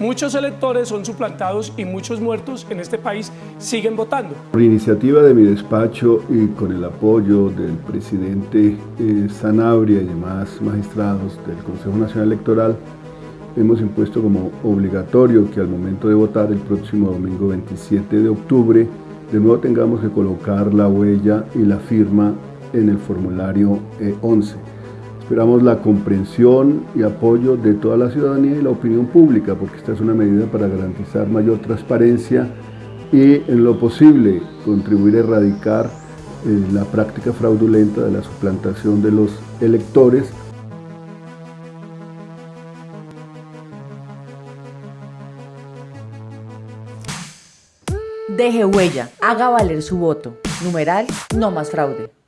muchos electores son suplantados y muchos muertos en este país siguen votando. Por iniciativa de mi despacho y con el apoyo del presidente eh, Sanabria y demás magistrados del Consejo Nacional Electoral, hemos impuesto como obligatorio que al momento de votar el próximo domingo 27 de octubre, de nuevo tengamos que colocar la huella y la firma en el formulario 11. Esperamos la comprensión y apoyo de toda la ciudadanía y la opinión pública, porque esta es una medida para garantizar mayor transparencia y, en lo posible, contribuir a erradicar eh, la práctica fraudulenta de la suplantación de los electores Deje huella, haga valer su voto. Numeral, no más fraude.